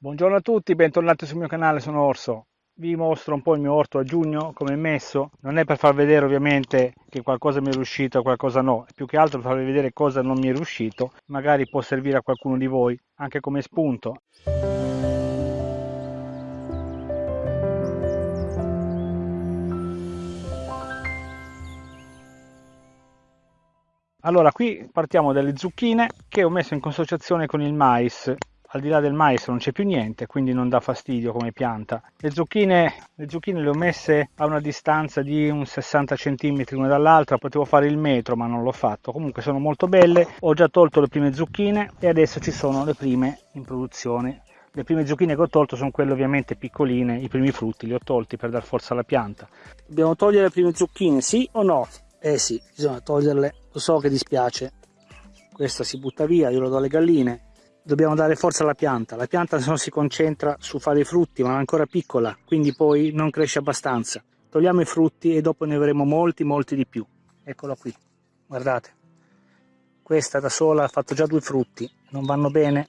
Buongiorno a tutti, bentornati sul mio canale, sono Orso. Vi mostro un po' il mio orto a giugno, come è messo. Non è per far vedere ovviamente che qualcosa mi è riuscito e qualcosa no, più che altro per farvi vedere cosa non mi è riuscito. Magari può servire a qualcuno di voi, anche come spunto. Allora, qui partiamo dalle zucchine che ho messo in consociazione con il mais al di là del mais non c'è più niente, quindi non dà fastidio come pianta. Le zucchine, le zucchine le ho messe a una distanza di un 60 cm l'una dall'altra, potevo fare il metro ma non l'ho fatto. Comunque sono molto belle, ho già tolto le prime zucchine e adesso ci sono le prime in produzione. Le prime zucchine che ho tolto sono quelle ovviamente piccoline, i primi frutti li ho tolti per dar forza alla pianta. Dobbiamo togliere le prime zucchine, sì o no? Eh sì, bisogna toglierle, lo so che dispiace. Questa si butta via, io lo do alle galline dobbiamo dare forza alla pianta. La pianta non si concentra su fare i frutti, ma è ancora piccola, quindi poi non cresce abbastanza. Togliamo i frutti e dopo ne avremo molti, molti di più. Eccola qui, guardate. Questa da sola ha fatto già due frutti, non vanno bene,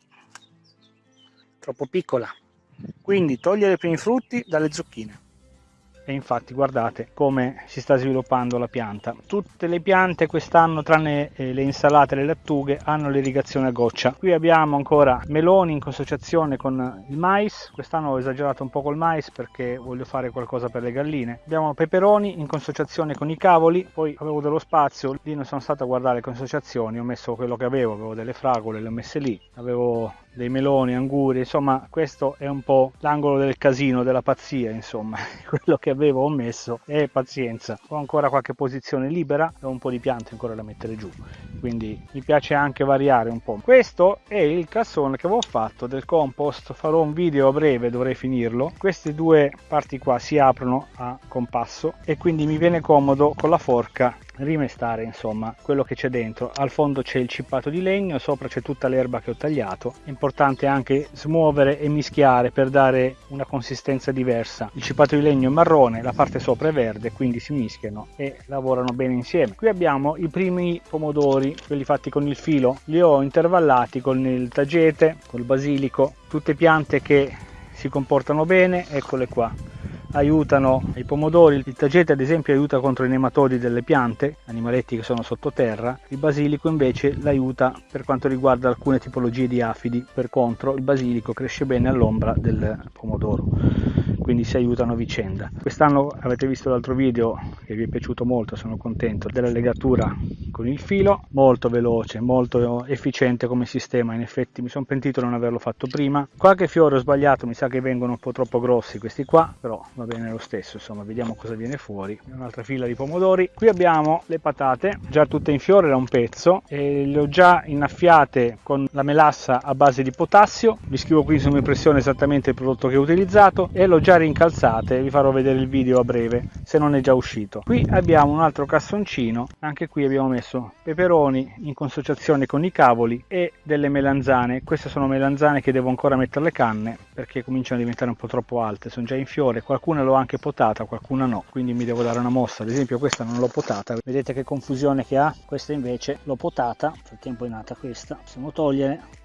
troppo piccola. Quindi togliere i primi frutti dalle zucchine e infatti guardate come si sta sviluppando la pianta. Tutte le piante quest'anno tranne eh, le insalate e le lattughe hanno l'irrigazione a goccia. Qui abbiamo ancora meloni in consociazione con il mais. Quest'anno ho esagerato un po' col mais perché voglio fare qualcosa per le galline. Abbiamo peperoni in consociazione con i cavoli. Poi avevo dello spazio lì non sono stato a guardare le consociazioni. Ho messo quello che avevo avevo delle fragole le ho messe lì. Avevo dei meloni, anguri, insomma questo è un po' l'angolo del casino, della pazzia, insomma, quello che avevo messo e pazienza. Ho ancora qualche posizione libera e un po' di piante ancora da mettere giù, quindi mi piace anche variare un po'. Questo è il cassone che avevo fatto del compost, farò un video a breve, dovrei finirlo. Queste due parti qua si aprono a compasso e quindi mi viene comodo con la forca rimestare insomma quello che c'è dentro. Al fondo c'è il cippato di legno sopra c'è tutta l'erba che ho tagliato. È importante anche smuovere e mischiare per dare una consistenza diversa. Il cippato di legno è marrone la parte sopra è verde quindi si mischiano e lavorano bene insieme. Qui abbiamo i primi pomodori quelli fatti con il filo. Li ho intervallati con il tagete col basilico. Tutte piante che si comportano bene eccole qua aiutano i pomodori, il tagete ad esempio aiuta contro i nematodi delle piante, animaletti che sono sottoterra, il basilico invece l'aiuta per quanto riguarda alcune tipologie di afidi, per contro. Il basilico cresce bene all'ombra del pomodoro quindi si aiutano a vicenda. Quest'anno avete visto l'altro video che vi è piaciuto molto, sono contento della legatura con il filo, molto veloce, molto efficiente come sistema, in effetti mi sono pentito di non averlo fatto prima. Qualche fiore ho sbagliato, mi sa che vengono un po' troppo grossi questi qua, però va bene lo stesso, insomma vediamo cosa viene fuori. Un'altra fila di pomodori. Qui abbiamo le patate, già tutte in fiore da un pezzo, e le ho già innaffiate con la melassa a base di potassio, vi scrivo qui su impressione esattamente il prodotto che ho utilizzato e l'ho già rincalzate vi farò vedere il video a breve se non è già uscito. Qui abbiamo un altro cassoncino anche qui abbiamo messo peperoni in consociazione con i cavoli e delle melanzane. Queste sono melanzane che devo ancora mettere le canne perché cominciano a diventare un po' troppo alte sono già in fiore. Qualcuna l'ho anche potata qualcuna no quindi mi devo dare una mossa. Ad esempio questa non l'ho potata. Vedete che confusione che ha? Questa invece l'ho potata. Nel frattempo è nata questa possiamo togliere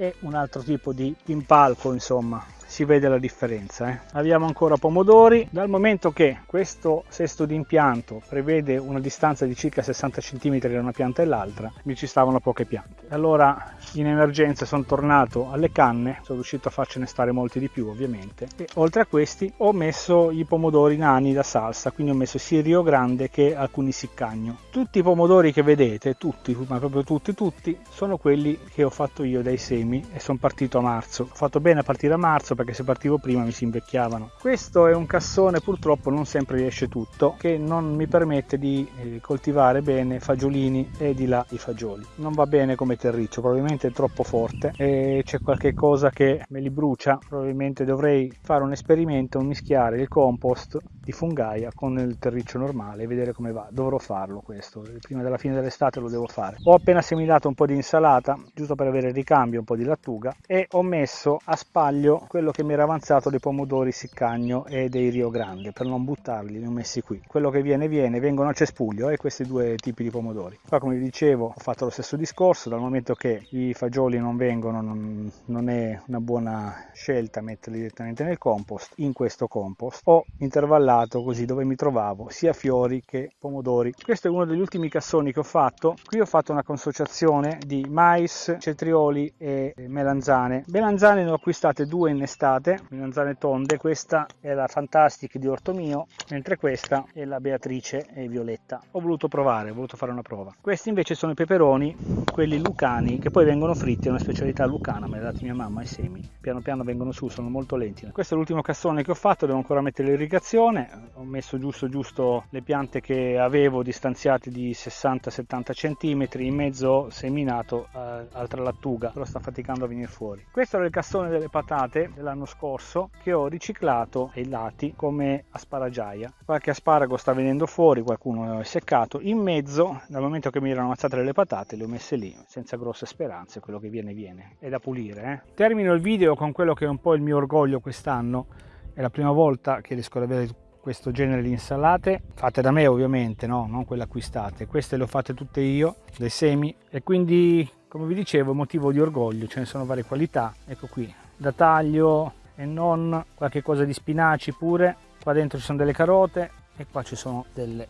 e un altro tipo di impalco insomma si vede la differenza. Eh. Abbiamo ancora pomodori, dal momento che questo sesto di impianto prevede una distanza di circa 60 cm da una pianta e l'altra, mi ci stavano poche piante. Allora in emergenza sono tornato alle canne, sono riuscito a farcene stare molti di più ovviamente, e oltre a questi ho messo i pomodori nani da salsa, quindi ho messo sia Rio Grande che alcuni siccagno. Tutti i pomodori che vedete, tutti, ma proprio tutti, tutti, sono quelli che ho fatto io dai semi e sono partito a marzo. Ho fatto bene a partire a marzo perché se partivo prima mi si invecchiavano. Questo è un cassone purtroppo non sempre riesce tutto che non mi permette di eh, coltivare bene fagiolini e di là i fagioli. Non va bene come terriccio, probabilmente è troppo forte e c'è qualche cosa che me li brucia, probabilmente dovrei fare un esperimento, mischiare il compost di fungaia con il terriccio normale e vedere come va. Dovrò farlo questo, prima della fine dell'estate lo devo fare. Ho appena seminato un po' di insalata, giusto per avere il ricambio, un po' di lattuga e ho messo a spaglio quello che mi era avanzato dei pomodori siccagno e dei Rio Grande per non buttarli, li ho messi qui. Quello che viene viene, vengono a cespuglio e eh, questi due tipi di pomodori. Qua come vi dicevo ho fatto lo stesso discorso, dal momento che i fagioli non vengono non, non è una buona scelta metterli direttamente nel compost, in questo compost ho intervallato così dove mi trovavo sia fiori che pomodori. Questo è uno degli ultimi cassoni che ho fatto, qui ho fatto una consociazione di mais, cetrioli e melanzane. Melanzane ne ho acquistate due in estate, melanzane tonde, questa è la Fantastic di Orto Mio, mentre questa è la Beatrice e Violetta. Ho voluto provare, ho voluto fare una prova. Questi invece sono i peperoni, quelli lucani, che poi vengono fritti, è una specialità lucana, me l'ha dati mia mamma i semi. Piano piano vengono su, sono molto lenti. Questo è l'ultimo cassone che ho fatto, devo ancora mettere l'irrigazione. Ho messo giusto giusto le piante che avevo distanziate di 60-70 cm, in mezzo seminato eh, altra lattuga, però sta faticando a venire fuori. Questo era il cassone delle patate dell'anno scorso che ho riciclato ai lati come asparagiaia. Qualche asparago sta venendo fuori, qualcuno è seccato. In mezzo, dal momento che mi erano ammazzate le patate, le ho messe lì, senza grosse speranze, quello che viene viene. È da pulire. Eh? Termino il video con quello che è un po' il mio orgoglio quest'anno. È la prima volta che riesco ad avere questo genere di insalate fatte da me ovviamente no? non quelle acquistate queste le ho fatte tutte io dei semi e quindi come vi dicevo motivo di orgoglio ce ne sono varie qualità ecco qui da taglio e non qualche cosa di spinaci pure. Qua dentro ci sono delle carote e qua ci sono delle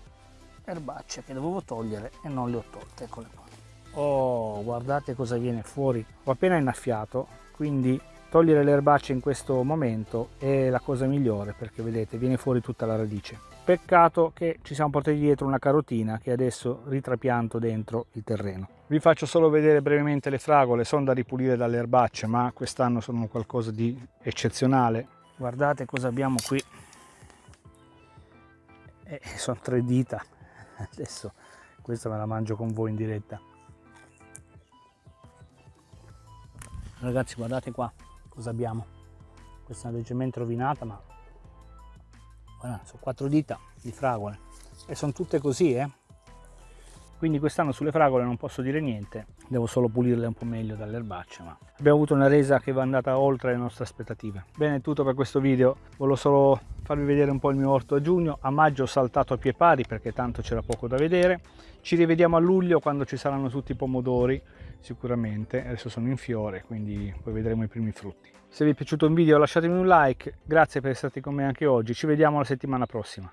erbacce che dovevo togliere e non le ho tolte eccole qua. Oh guardate cosa viene fuori. Ho appena innaffiato quindi togliere le erbacce in questo momento è la cosa migliore perché vedete viene fuori tutta la radice peccato che ci siamo portati dietro una carotina che adesso ritrapianto dentro il terreno. Vi faccio solo vedere brevemente le fragole sono da ripulire dalle erbacce ma quest'anno sono qualcosa di eccezionale. Guardate cosa abbiamo qui. Eh, sono tre dita. Adesso questa me la mangio con voi in diretta. Ragazzi guardate qua cosa abbiamo. Questa è leggermente rovinata ma voilà, sono quattro dita di fragole. E sono tutte così eh quindi quest'anno sulle fragole non posso dire niente devo solo pulirle un po' meglio dalle erbacce ma abbiamo avuto una resa che va andata oltre le nostre aspettative. Bene è tutto per questo video. Volevo solo farvi vedere un po' il mio orto a giugno. A maggio ho saltato a pie pari perché tanto c'era poco da vedere. Ci rivediamo a luglio quando ci saranno tutti i pomodori sicuramente. Adesso sono in fiore quindi poi vedremo i primi frutti. Se vi è piaciuto il video lasciatemi un like. Grazie per essere stati con me anche oggi. Ci vediamo la settimana prossima